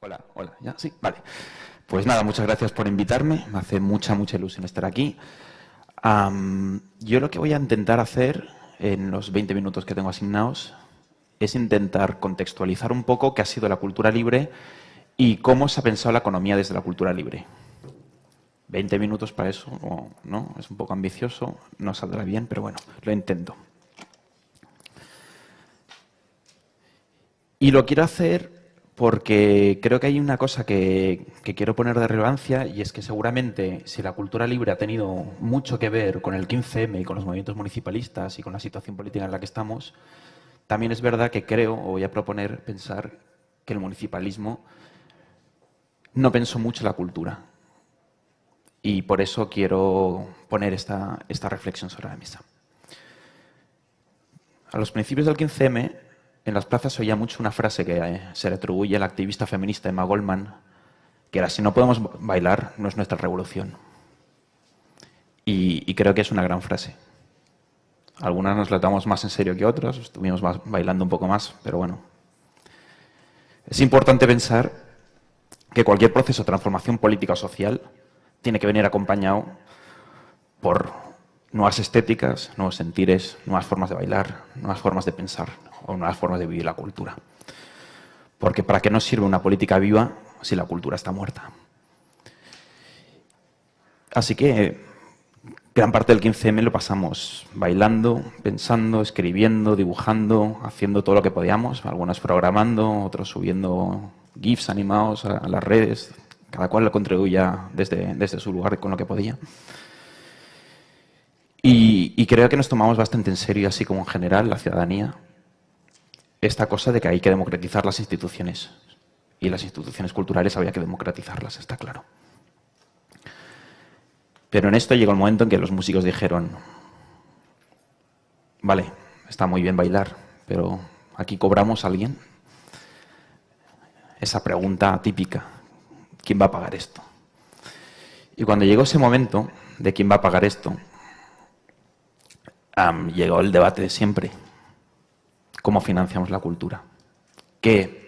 Hola, hola, ¿ya? Sí, vale. Pues nada, muchas gracias por invitarme. Me hace mucha, mucha ilusión estar aquí. yo lo que voy a intentar hacer en los 20 minutos que tengo asignados es intentar contextualizar un poco qué ha sido la cultura libre y cómo se ha pensado la economía desde la cultura libre. 20 minutos para eso, ¿no? Es un poco ambicioso, no saldrá bien, pero bueno, lo intento. Y lo quiero hacer porque creo que hay una cosa que, quiero poner de relevancia y es que seguramente si la cultura libre ha tenido mucho que ver con el 15M y con los movimientos municipalistas y con la situación política en la que estamos, también es verdad que creo, o voy a proponer, pensar que el municipalismo no pensó mucho la cultura. Y por eso quiero poner esta, reflexión sobre la mesa. A los principios del 15M en las plazas oía mucho una frase que eh, se le atribuye a la activista feminista Emma Goldman, que era, si no podemos bailar, no es nuestra revolución. Y, creo que es una gran frase. Algunas nos la tomamos más en serio que otras, estuvimos bailando un poco más, pero bueno. Es importante pensar que cualquier proceso de transformación política o social tiene que venir acompañado por nuevas estéticas, nuevos sentires, nuevas formas de bailar, nuevas formas de pensar o nuevas formas de vivir la cultura. Porque ¿para qué nos sirve una política viva si la cultura está muerta? Así que gran parte del 15M lo pasamos bailando, pensando, escribiendo, dibujando, haciendo todo lo que podíamos, algunos programando, otros subiendo GIFs animados a, las redes, cada cual lo contribuía desde, desde su lugar con lo que podía. Y, creo que nos tomamos bastante en serio, así como en general, la ciudadanía, esta cosa de que hay que democratizar las instituciones. Y las instituciones culturales había que democratizarlas, está claro. Pero en esto llegó el momento en que los músicos dijeron, vale, está muy bien bailar, pero ¿aquí cobramos a alguien? Esa pregunta típica, ¿quién va a pagar esto? Y cuando llegó ese momento de quién va a pagar esto, llegó el debate de siempre. ¿Cómo financiamos la cultura? ¿Qué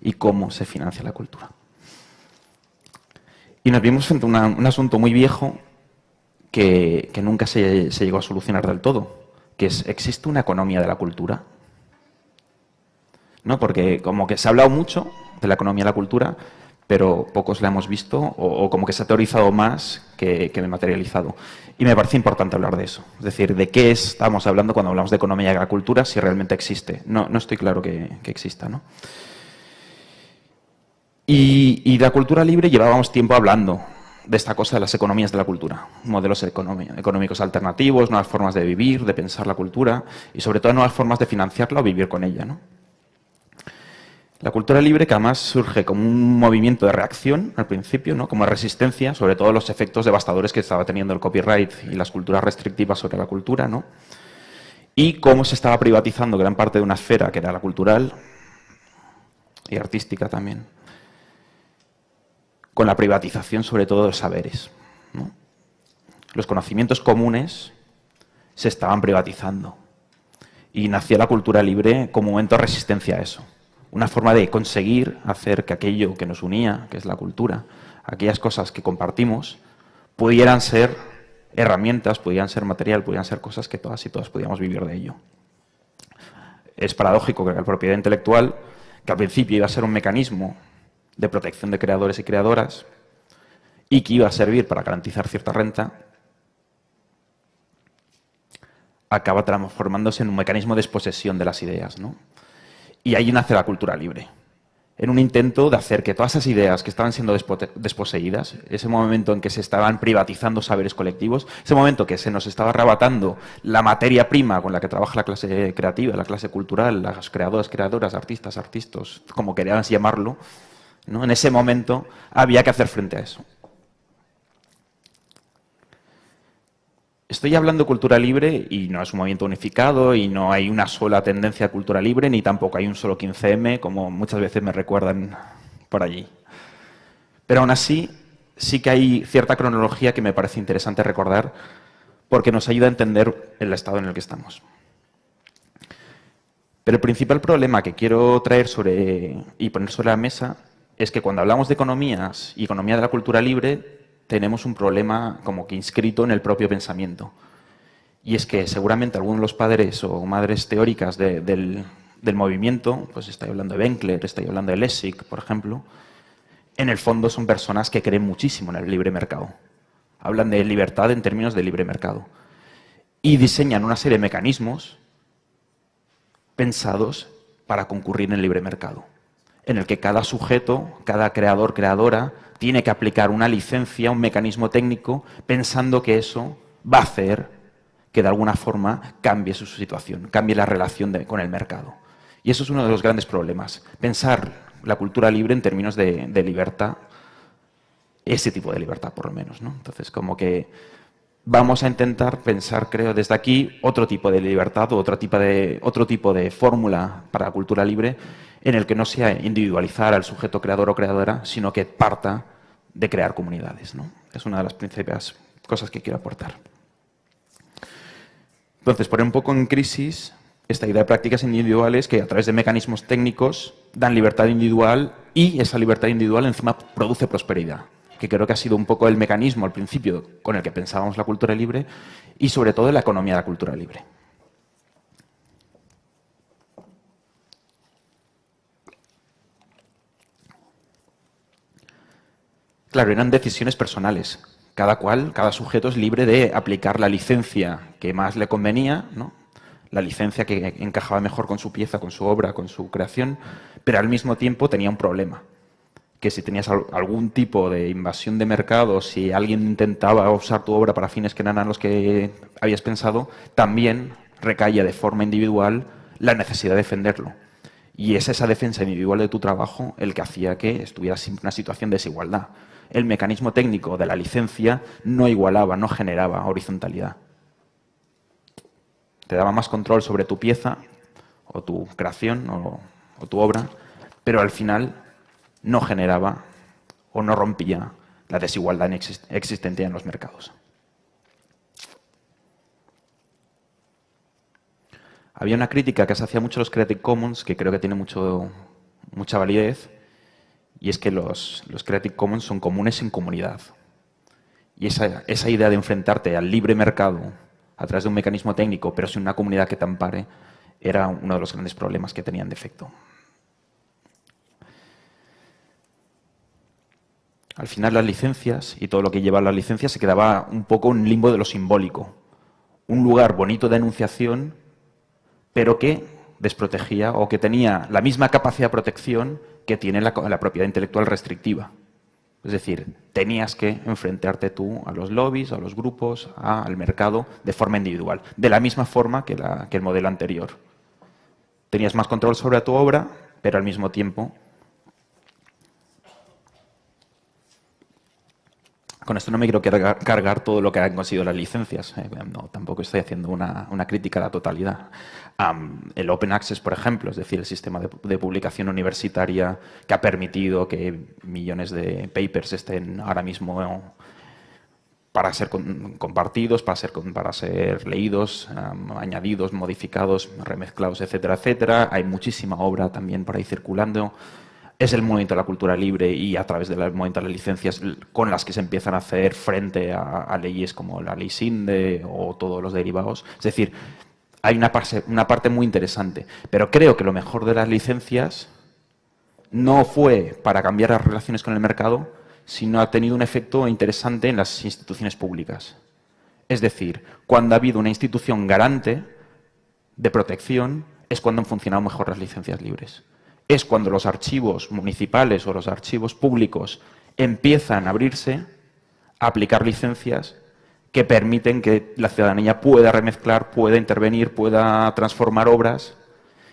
y cómo se financia la cultura? Y nos vimos frente a un asunto muy viejo que, nunca se, llegó a solucionar del todo, que es, ¿existe una economía de la cultura? ¿No? Porque como que se ha hablado mucho de la economía de la cultura, pero pocos la hemos visto o, como que se ha teorizado más que, que materializado. Y me parece importante hablar de eso. Es decir, de qué estamos hablando cuando hablamos de economía y agricultura si realmente existe. No, no estoy claro que, exista. ¿no? Y, y la cultura libre llevábamos tiempo hablando de esta cosa de las economías de la cultura, modelos económicos alternativos, nuevas formas de vivir, de pensar la cultura y sobre todo nuevas formas de financiarla o vivir con ella. ¿no? La cultura libre que además surge como un movimiento de reacción al principio, ¿no? como resistencia, sobre todo los efectos devastadores que estaba teniendo el copyright y las culturas restrictivas sobre la cultura, ¿no? y cómo se estaba privatizando gran parte de una esfera que era la cultural y artística también, con la privatización sobre todo de saberes. Los conocimientos comunes se estaban privatizando y nació la cultura libre como momento de resistencia a eso una forma de conseguir hacer que aquello que nos unía, que es la cultura, aquellas cosas que compartimos, pudieran ser herramientas, pudieran ser material, pudieran ser cosas que todas y todas podíamos vivir de ello. Es paradójico que la propiedad intelectual, que al principio iba a ser un mecanismo de protección de creadores y creadoras, y que iba a servir para garantizar cierta renta, acaba transformándose en un mecanismo de exposesión de las ideas. ¿no? Y ahí nace la cultura libre, en un intento de hacer que todas esas ideas que estaban siendo desposeídas, ese momento en que se estaban privatizando saberes colectivos, ese momento que se nos estaba arrebatando la materia prima con la que trabaja la clase creativa, la clase cultural, las creadoras, creadoras, artistas, artistas, como queríamos llamarlo, en ese momento había que hacer frente a eso. Estoy hablando de cultura libre y no es un movimiento unificado y no hay una sola tendencia a cultura libre ni tampoco hay un solo 15M, como muchas veces me recuerdan por allí. Pero aún así, sí que hay cierta cronología que me parece interesante recordar porque nos ayuda a entender el estado en el que estamos. Pero el principal problema que quiero traer sobre y poner sobre la mesa es que cuando hablamos de economías y economía de la cultura libre, tenemos un problema como que inscrito en el propio pensamiento. Y es que seguramente algunos de los padres o madres teóricas del, movimiento, pues estoy hablando de Benkler, estoy hablando de Lessig, por ejemplo, en el fondo son personas que creen muchísimo en el libre mercado. Hablan de libertad en términos de libre mercado. Y diseñan una serie de mecanismos pensados para concurrir en el libre mercado, en el que cada sujeto, cada creador, creadora, tiene que aplicar una licencia, un mecanismo técnico, pensando que eso va a hacer que de alguna forma cambie su situación, cambie la relación con el mercado. Y eso es uno de los grandes problemas, pensar la cultura libre en términos de, libertad, ese tipo de libertad por lo menos. ¿no? Entonces, como que vamos a intentar pensar, creo, desde aquí otro tipo de libertad o otro tipo de, otro tipo de fórmula para la cultura libre en el que no sea individualizar al sujeto creador o creadora, sino que parta de crear comunidades. ¿no? Es una de las principales cosas que quiero aportar. Entonces, poner un poco en crisis esta idea de prácticas individuales que a través de mecanismos técnicos dan libertad individual y esa libertad individual encima produce prosperidad que creo que ha sido un poco el mecanismo al principio con el que pensábamos la cultura libre y sobre todo la economía de la cultura libre. Claro, eran decisiones personales. Cada cual, cada sujeto es libre de aplicar la licencia que más le convenía, ¿no? la licencia que encajaba mejor con su pieza, con su obra, con su creación, pero al mismo tiempo tenía un problema que si tenías algún tipo de invasión de mercado, si alguien intentaba usar tu obra para fines que no eran los que habías pensado, también recaía de forma individual la necesidad de defenderlo. Y es esa defensa individual de tu trabajo el que hacía que estuvieras en una situación de desigualdad. El mecanismo técnico de la licencia no igualaba, no generaba horizontalidad. Te daba más control sobre tu pieza o tu creación o, o tu obra, pero al final no generaba o no rompía la desigualdad existente en los mercados. Había una crítica que se hacía mucho a los Creative Commons, que creo que tiene mucho, mucha validez, y es que los, Creative Commons son comunes en comunidad. Y esa, esa idea de enfrentarte al libre mercado a través de un mecanismo técnico, pero sin una comunidad que te ampare, era uno de los grandes problemas que tenían de efecto. Al final las licencias y todo lo que lleva las licencias se quedaba un poco en limbo de lo simbólico. Un lugar bonito de enunciación, pero que desprotegía o que tenía la misma capacidad de protección que tiene la, propiedad intelectual restrictiva. Es decir, tenías que enfrentarte tú a los lobbies, a los grupos, al mercado de forma individual, de la misma forma que, el modelo anterior. Tenías más control sobre tu obra, pero al mismo tiempo Con esto no me quiero cargar, todo lo que han conseguido las licencias. Eh, no, tampoco estoy haciendo una, crítica a la totalidad. el Open Access, por ejemplo, es decir, el sistema de, publicación universitaria que ha permitido que millones de papers estén ahora mismo para ser compartidos, para ser, para ser leídos, añadidos, modificados, remezclados, etcétera, etcétera. Hay muchísima obra también por ahí circulando es el movimiento de la cultura libre y a través del movimiento de las licencias con las que se empiezan a hacer frente a, leyes como la ley SINDE o todos los derivados. Es decir, hay una, una parte muy interesante. Pero creo que lo mejor de las licencias no fue para cambiar las relaciones con el mercado, sino ha tenido un efecto interesante en las instituciones públicas. Es decir, cuando ha habido una institución garante de protección, es cuando han funcionado mejor las licencias libres es cuando los archivos municipales o los archivos públicos empiezan a abrirse, a aplicar licencias que permiten que la ciudadanía pueda remezclar, pueda intervenir, pueda transformar obras,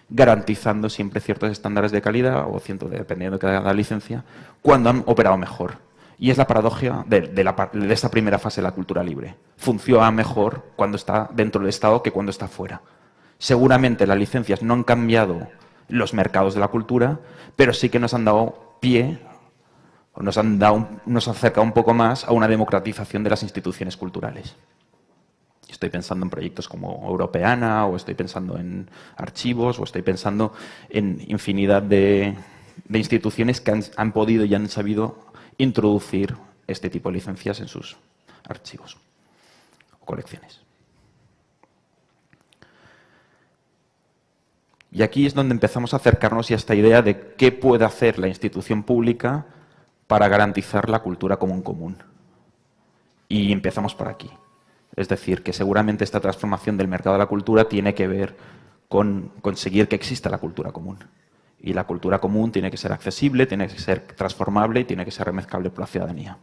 garantizando siempre ciertos estándares de calidad, o ciento, dependiendo de cada licencia, cuando han operado mejor. Y es la paradoja de, de, esta primera fase de la cultura libre. Funciona mejor cuando está dentro del Estado que cuando está fuera. Seguramente las licencias no han cambiado los mercados de la cultura, pero sí que nos han dado pie, nos han, dado, nos acercado un poco más a una democratización de las instituciones culturales. Estoy pensando en proyectos como Europeana, o estoy pensando en archivos, o estoy pensando en infinidad de, instituciones que han, podido y han sabido introducir este tipo de licencias en sus archivos o colecciones. Y aquí es donde empezamos a acercarnos a esta idea de qué puede hacer la institución pública para garantizar la cultura común común. Y empezamos por aquí. Es decir, que seguramente esta transformación del mercado de la cultura tiene que ver con conseguir que exista la cultura común. Y la cultura común tiene que ser accesible, tiene que ser transformable y tiene que ser remezcable por la ciudadanía.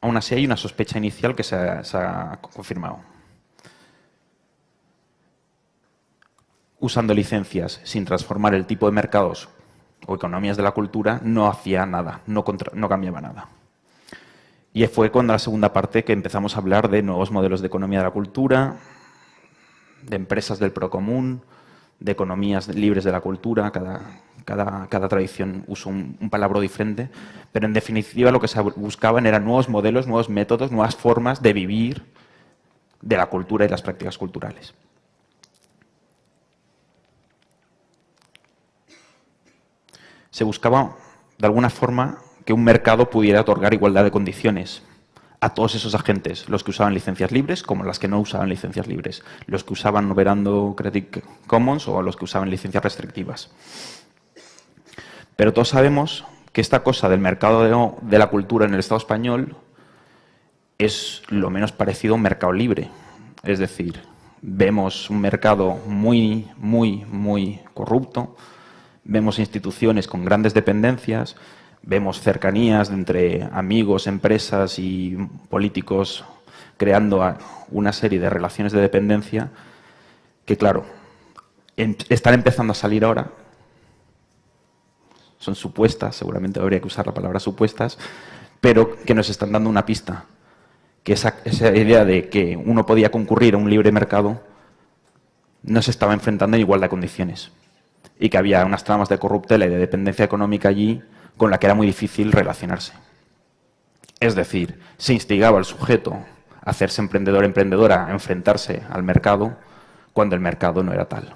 Aún así hay una sospecha inicial que se ha, confirmado. Usando licencias sin transformar el tipo de mercados o economías de la cultura, no hacía nada, no, no cambiaba nada. Y fue cuando la segunda parte que empezamos a hablar de nuevos modelos de economía de la cultura, de empresas del procomún, de economías libres de la cultura, cada, cada, tradición usa un, un, palabra diferente, pero en definitiva lo que se buscaban eran nuevos modelos, nuevos métodos, nuevas formas de vivir de la cultura y las prácticas culturales. Se buscaba, de alguna forma, que un mercado pudiera otorgar igualdad de condiciones a todos esos agentes, los que usaban licencias libres como las que no usaban licencias libres, los que usaban operando Creative Commons o los que usaban licencias restrictivas. Pero todos sabemos que esta cosa del mercado de, la cultura en el Estado español es lo menos parecido a un mercado libre. Es decir, vemos un mercado muy, muy, muy corrupto, vemos instituciones con grandes dependencias, vemos cercanías entre amigos, empresas y políticos creando una serie de relaciones de dependencia que, claro, están empezando a salir ahora son supuestas, seguramente habría que usar la palabra supuestas, pero que nos están dando una pista. Que esa, idea de que uno podía concurrir a un libre mercado no se estaba enfrentando en igualdad de condiciones. Y que había unas tramas de corruptela y de dependencia económica allí con la que era muy difícil relacionarse. Es decir, se instigaba al sujeto a hacerse emprendedor emprendedora, a enfrentarse al mercado, cuando el mercado no era tal.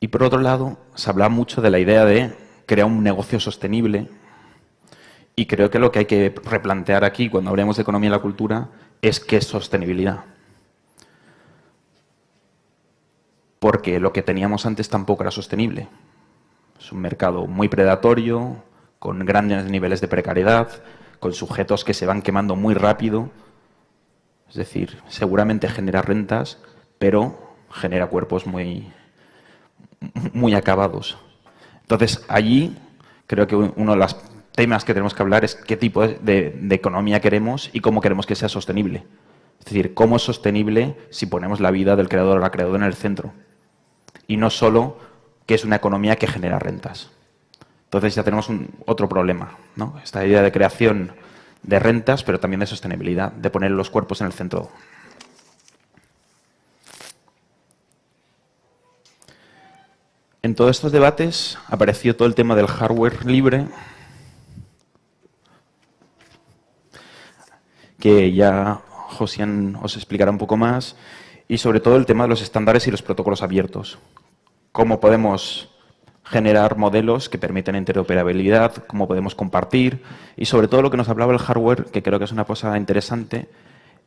Y por otro lado, se habla mucho de la idea de crear un negocio sostenible y creo que lo que hay que replantear aquí cuando hablemos de economía y la cultura es qué es sostenibilidad. Porque lo que teníamos antes tampoco era sostenible. Es un mercado muy predatorio, con grandes niveles de precariedad, con sujetos que se van quemando muy rápido. Es decir, seguramente genera rentas, pero genera cuerpos muy, muy acabados. Entonces, allí creo que uno de los temas que tenemos que hablar es qué tipo de, economía queremos y cómo queremos que sea sostenible. Es decir, cómo es sostenible si ponemos la vida del creador o la creadora en el centro. Y no solo que es una economía que genera rentas. Entonces ya tenemos otro problema, ¿no? Esta idea de creación de rentas, pero también de sostenibilidad, de poner los cuerpos en el centro En todos estos debates apareció todo el tema del hardware libre, que ya Josian os explicará un poco más, y sobre todo el tema de los estándares y los protocolos abiertos. Cómo podemos generar modelos que permiten interoperabilidad, cómo podemos compartir, y sobre todo lo que nos hablaba el hardware, que creo que es una cosa interesante,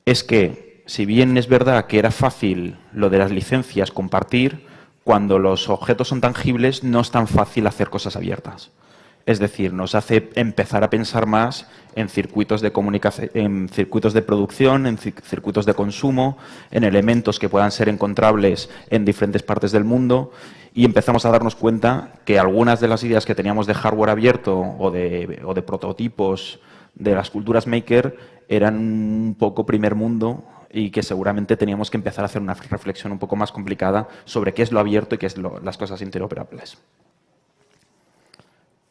es que si bien es verdad que era fácil lo de las licencias compartir, cuando los objetos son tangibles no es tan fácil hacer cosas abiertas. Es decir, nos hace empezar a pensar más en circuitos de comunicación, en circuitos de producción, en circuitos de consumo, en elementos que puedan ser encontrables en diferentes partes del mundo y empezamos a darnos cuenta que algunas de las ideas que teníamos de hardware abierto o de, prototipos de las culturas maker eran un poco primer mundo y que seguramente teníamos que empezar a hacer una reflexión un poco más complicada sobre qué es lo abierto y qué es las cosas interoperables.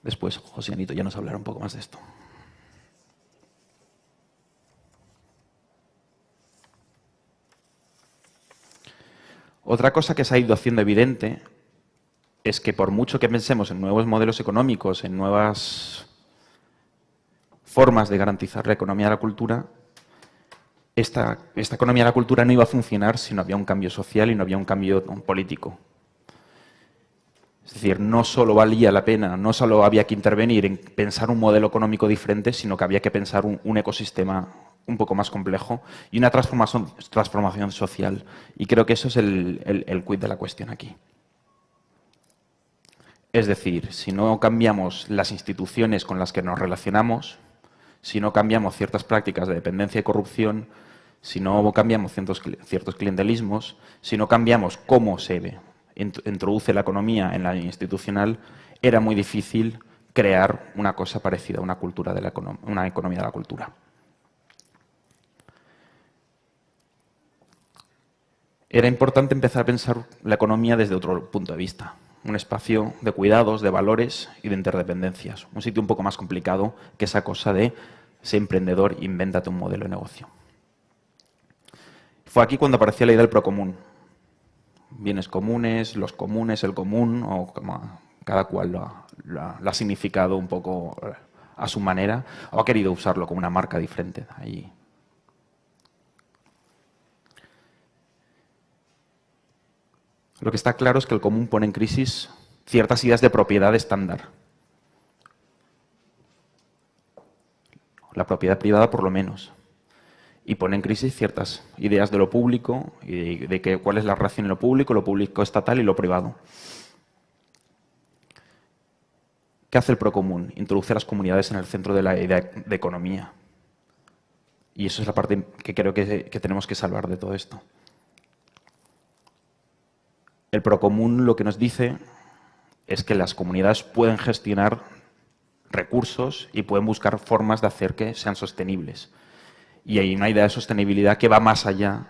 Después José Anito ya nos hablará un poco más de esto. Otra cosa que se ha ido haciendo evidente es que por mucho que pensemos en nuevos modelos económicos, en nuevas formas de garantizar la economía de la cultura, esta, esta economía de la cultura no iba a funcionar si no había un cambio social y no había un cambio político. Es decir, no solo valía la pena, no solo había que intervenir en pensar un modelo económico diferente, sino que había que pensar un, ecosistema un poco más complejo y una transformación, social. Y creo que eso es el, el, el quid de la cuestión aquí. Es decir, si no cambiamos las instituciones con las que nos relacionamos, si no cambiamos ciertas prácticas de dependencia y corrupción, si no cambiamos ciertos, ciertos clientelismos, si no cambiamos cómo se introduce la economía en la institucional, era muy difícil crear una cosa parecida a una, cultura de la una economía de la cultura. Era importante empezar a pensar la economía desde otro punto de vista, un espacio de cuidados, de valores y de interdependencias. Un sitio un poco más complicado que esa cosa de ser emprendedor, invéntate un modelo de negocio. Fue aquí cuando aparecía la idea del procomún. Bienes comunes, los comunes, el común, o cada cual lo ha, significado un poco a su manera, o ha querido usarlo como una marca diferente. Ahí. Lo que está claro es que el común pone en crisis ciertas ideas de propiedad estándar. La propiedad privada por lo menos. Y pone en crisis ciertas ideas de lo público y de, que, cuál es la relación en lo público, lo público estatal y lo privado. ¿Qué hace el procomún? Introduce a las comunidades en el centro de la idea de economía. Y eso es la parte que creo que tenemos que salvar de todo esto. El procomún lo que nos dice es que las comunidades pueden gestionar recursos y pueden buscar formas de hacer que sean sostenibles. Y hay una idea de sostenibilidad que va más allá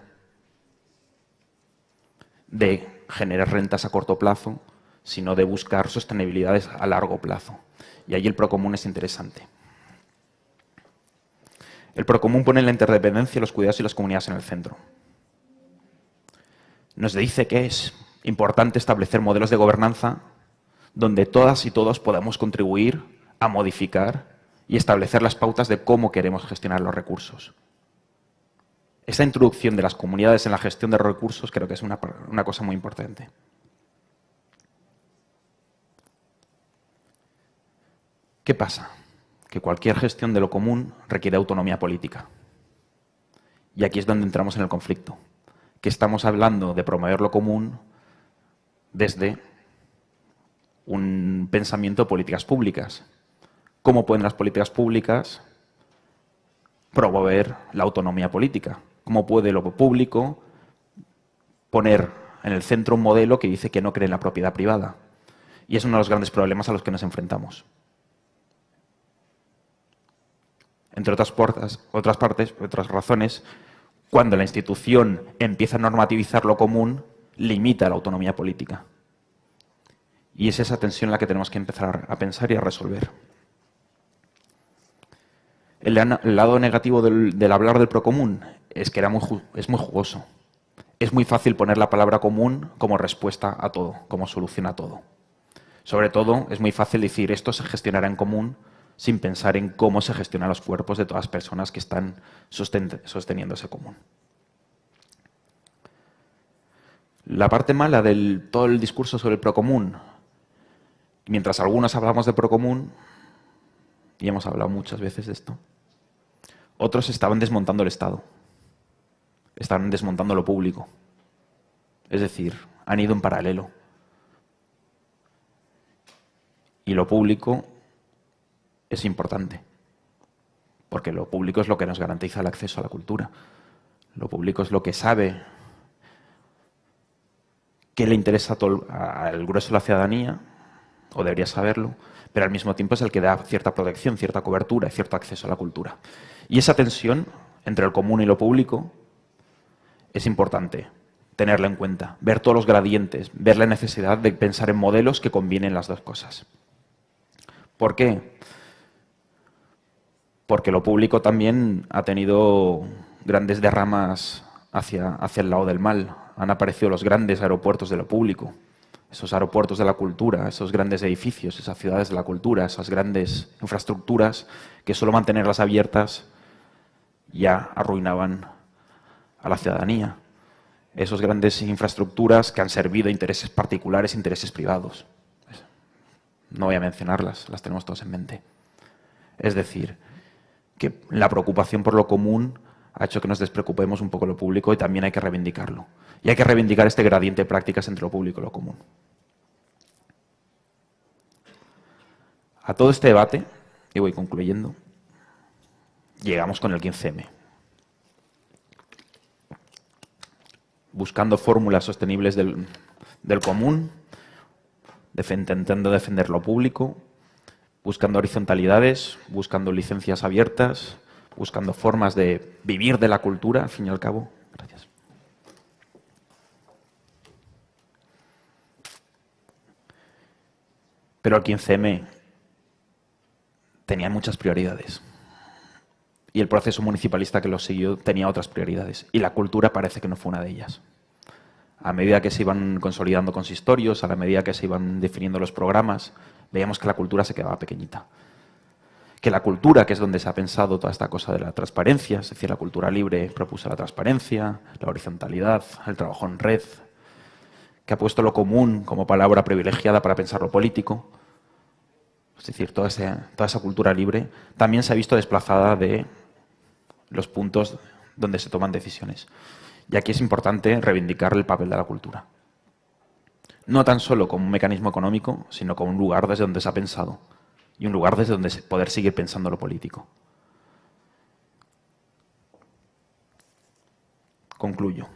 de generar rentas a corto plazo, sino de buscar sostenibilidades a largo plazo. Y ahí el procomún es interesante. El procomún pone la interdependencia, los cuidados y las comunidades en el centro. Nos dice que es importante establecer modelos de gobernanza donde todas y todos podamos contribuir a modificar y establecer las pautas de cómo queremos gestionar los recursos. Esa introducción de las comunidades en la gestión de recursos creo que es una, una cosa muy importante. ¿Qué pasa? Que cualquier gestión de lo común requiere autonomía política. Y aquí es donde entramos en el conflicto. Que estamos hablando de promover lo común desde un pensamiento de políticas públicas. ¿Cómo pueden las políticas públicas promover la autonomía política? ¿Cómo puede lo público poner en el centro un modelo que dice que no cree en la propiedad privada? Y es uno de los grandes problemas a los que nos enfrentamos. Entre otras, otras partes, otras razones, cuando la institución empieza a normativizar lo común, limita la autonomía política. Y es esa tensión la que tenemos que empezar a pensar y a resolver. El, lado negativo del, hablar del procomún es que era muy, es muy jugoso. Es muy fácil poner la palabra común como respuesta a todo, como solución a todo. Sobre todo, es muy fácil decir esto se gestionará en común sin pensar en cómo se gestionan los cuerpos de todas las personas que están sosteniendo ese común. La parte mala del todo el discurso sobre el procomún, mientras algunos hablamos de procomún, y hemos hablado muchas veces de esto, otros estaban desmontando el Estado, estaban desmontando lo público. Es decir, han ido en paralelo. Y lo público es importante, porque lo público es lo que nos garantiza el acceso a la cultura. Lo público es lo que sabe que le interesa al grueso de la ciudadanía, o debería saberlo, pero al mismo tiempo es el que da cierta protección, cierta cobertura y cierto acceso a la cultura. Y esa tensión entre el común y lo público es importante tenerla en cuenta, ver todos los gradientes, ver la necesidad de pensar en modelos que combinen las dos cosas. ¿Por qué? Porque lo público también ha tenido grandes derramas hacia, hacia el lado del mal han aparecido los grandes aeropuertos de lo público, esos aeropuertos de la cultura, esos grandes edificios, esas ciudades de la cultura, esas grandes infraestructuras que solo mantenerlas abiertas ya arruinaban a la ciudadanía. Esas grandes infraestructuras que han servido a intereses particulares, intereses privados. No voy a mencionarlas, las tenemos todos en mente. Es decir, que la preocupación por lo común ha hecho que nos despreocupemos un poco lo público y también hay que reivindicarlo. Y hay que reivindicar este gradiente de prácticas entre lo público y lo común. A todo este debate, y voy concluyendo, llegamos con el 15M. Buscando fórmulas sostenibles del, del común, intentando defender lo público, buscando horizontalidades, buscando licencias abiertas, buscando formas de vivir de la cultura, al fin y al cabo. Gracias. Pero el 15M tenía muchas prioridades. Y el proceso municipalista que lo siguió tenía otras prioridades. Y la cultura parece que no fue una de ellas. A medida que se iban consolidando consistorios, a la medida que se iban definiendo los programas, veíamos que la cultura se quedaba pequeñita que la cultura, que es donde se ha pensado toda esta cosa de la transparencia, es decir, la cultura libre propuso la transparencia, la horizontalidad, el trabajo en red, que ha puesto lo común como palabra privilegiada para pensar lo político, es decir, toda, esa cultura libre, también se ha visto desplazada de los puntos donde se toman decisiones. Y aquí es importante reivindicar el papel de la cultura. No tan solo como un mecanismo económico, sino como un lugar desde donde se ha pensado y un lugar desde donde poder seguir pensando lo político. Concluyo.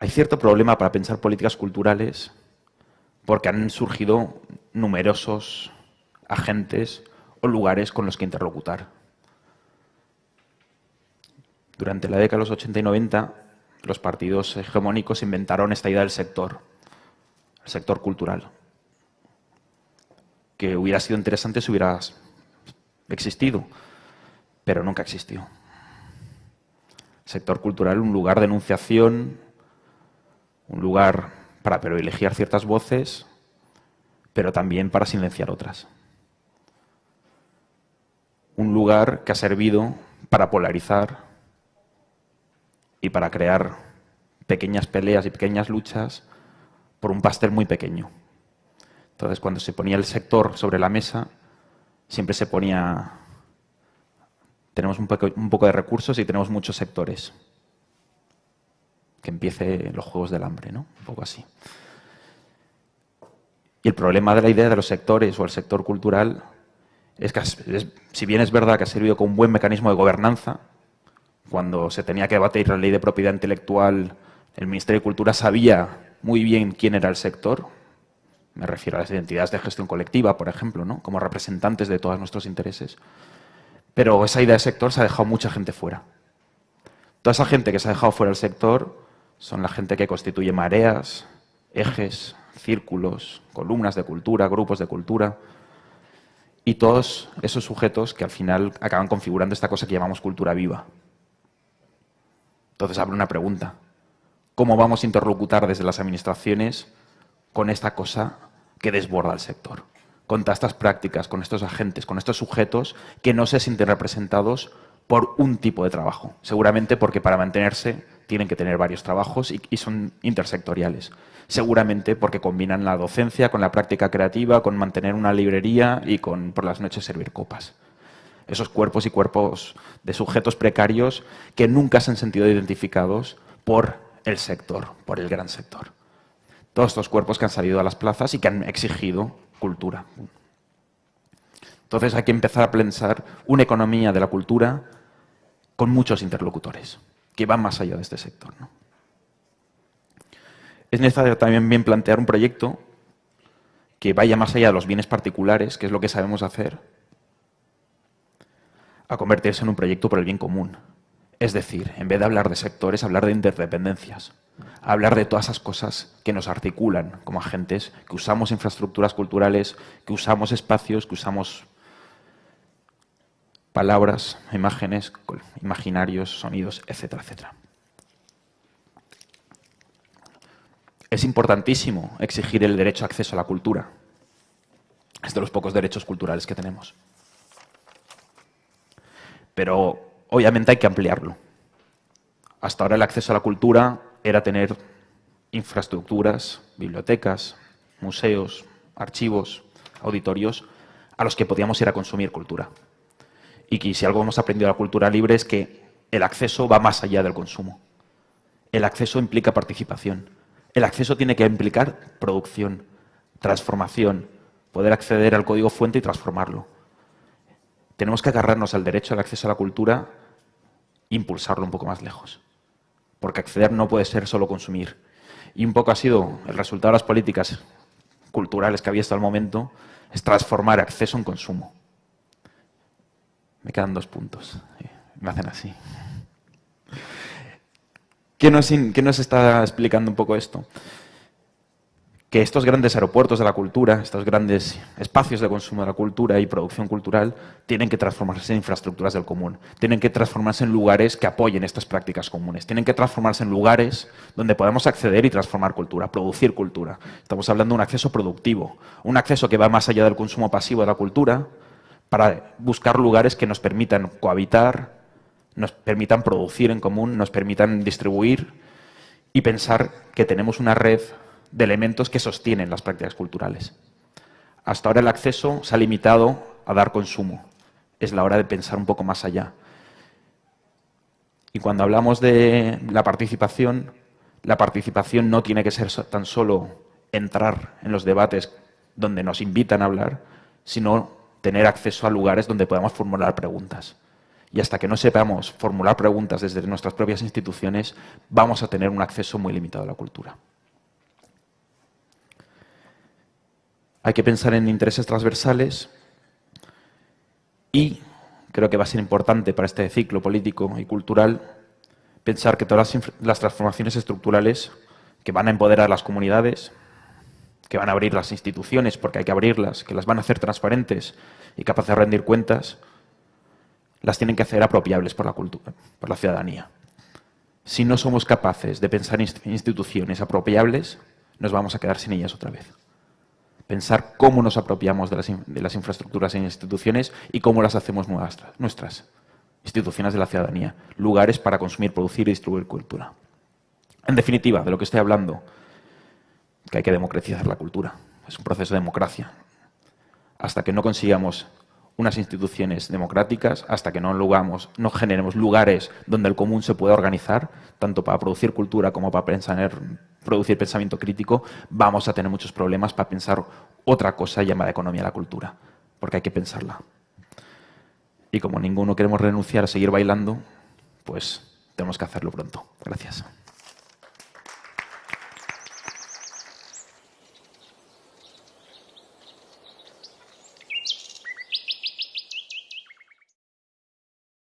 Hay cierto problema para pensar políticas culturales porque han surgido numerosos agentes o lugares con los que interlocutar. Durante la década de los 80 y 90 los partidos hegemónicos inventaron esta idea del sector, el sector cultural, que hubiera sido interesante si hubiera existido, pero nunca existió. sector cultural, un lugar de enunciación, un lugar para privilegiar ciertas voces, pero también para silenciar otras. Un lugar que ha servido para polarizar, y para crear pequeñas peleas y pequeñas luchas por un pastel muy pequeño. Entonces, cuando se ponía el sector sobre la mesa, siempre se ponía... Tenemos un poco, un poco de recursos y tenemos muchos sectores. Que empiece los juegos del hambre, ¿no? Un poco así. Y el problema de la idea de los sectores o el sector cultural es que, si bien es verdad que ha servido como un buen mecanismo de gobernanza, cuando se tenía que debatir la ley de propiedad intelectual, el Ministerio de Cultura sabía muy bien quién era el sector. Me refiero a las identidades de gestión colectiva, por ejemplo, ¿no? como representantes de todos nuestros intereses. Pero esa idea de sector se ha dejado mucha gente fuera. Toda esa gente que se ha dejado fuera del sector son la gente que constituye mareas, ejes, círculos, columnas de cultura, grupos de cultura, y todos esos sujetos que al final acaban configurando esta cosa que llamamos cultura viva. Entonces abre una pregunta. ¿Cómo vamos a interlocutar desde las administraciones con esta cosa que desborda el sector? Con estas prácticas, con estos agentes, con estos sujetos que no se sienten representados por un tipo de trabajo. Seguramente porque para mantenerse tienen que tener varios trabajos y, son intersectoriales. Seguramente porque combinan la docencia con la práctica creativa, con mantener una librería y con por las noches servir copas esos cuerpos y cuerpos de sujetos precarios que nunca se han sentido identificados por el sector, por el gran sector. Todos estos cuerpos que han salido a las plazas y que han exigido cultura. Entonces hay que empezar a pensar una economía de la cultura con muchos interlocutores, que van más allá de este sector. Es necesario también bien plantear un proyecto que vaya más allá de los bienes particulares, que es lo que sabemos hacer, a convertirse en un proyecto por el bien común. Es decir, en vez de hablar de sectores, hablar de interdependencias. Hablar de todas esas cosas que nos articulan como agentes, que usamos infraestructuras culturales, que usamos espacios, que usamos palabras, imágenes, imaginarios, sonidos, etcétera, etcétera. Es importantísimo exigir el derecho a acceso a la cultura. Es de los pocos derechos culturales que tenemos. Pero obviamente hay que ampliarlo. Hasta ahora el acceso a la cultura era tener infraestructuras, bibliotecas, museos, archivos, auditorios, a los que podíamos ir a consumir cultura. Y que si algo hemos aprendido de la cultura libre es que el acceso va más allá del consumo. El acceso implica participación. El acceso tiene que implicar producción, transformación, poder acceder al código fuente y transformarlo. Tenemos que agarrarnos al derecho al acceso a la cultura e impulsarlo un poco más lejos. Porque acceder no puede ser solo consumir. Y un poco ha sido el resultado de las políticas culturales que había hasta el momento, es transformar acceso en consumo. Me quedan dos puntos. Me hacen así. ¿Qué nos, ¿Qué nos está explicando un poco esto? Que estos grandes aeropuertos de la cultura, estos grandes espacios de consumo de la cultura y producción cultural, tienen que transformarse en infraestructuras del común, tienen que transformarse en lugares que apoyen estas prácticas comunes, tienen que transformarse en lugares donde podamos acceder y transformar cultura, producir cultura. Estamos hablando de un acceso productivo, un acceso que va más allá del consumo pasivo de la cultura, para buscar lugares que nos permitan cohabitar, nos permitan producir en común, nos permitan distribuir y pensar que tenemos una red de elementos que sostienen las prácticas culturales. Hasta ahora el acceso se ha limitado a dar consumo. Es la hora de pensar un poco más allá. Y cuando hablamos de la participación, la participación no tiene que ser tan solo entrar en los debates donde nos invitan a hablar, sino tener acceso a lugares donde podamos formular preguntas. Y hasta que no sepamos formular preguntas desde nuestras propias instituciones, vamos a tener un acceso muy limitado a la cultura. Hay que pensar en intereses transversales y creo que va a ser importante para este ciclo político y cultural pensar que todas las, transformaciones estructurales que van a empoderar a las comunidades, que van a abrir las instituciones porque hay que abrirlas, que las van a hacer transparentes y capaces de rendir cuentas, las tienen que hacer apropiables por la, cultura, por la ciudadanía. Si no somos capaces de pensar en instituciones apropiables, nos vamos a quedar sin ellas otra vez pensar cómo nos apropiamos de las, infraestructuras e instituciones y cómo las hacemos nuestras, nuestras instituciones de la ciudadanía, lugares para consumir, producir y distribuir cultura. En definitiva, de lo que estoy hablando, que hay que democratizar la cultura. Es un proceso de democracia. Hasta que no consigamos unas instituciones democráticas, hasta que no, lugamos, no generemos lugares donde el común se pueda organizar, tanto para producir cultura como para pensar producir pensamiento crítico, vamos a tener muchos problemas para pensar otra cosa llamada economía de la cultura, porque hay que pensarla. Y como ninguno queremos renunciar a seguir bailando, pues tenemos que hacerlo pronto. Gracias.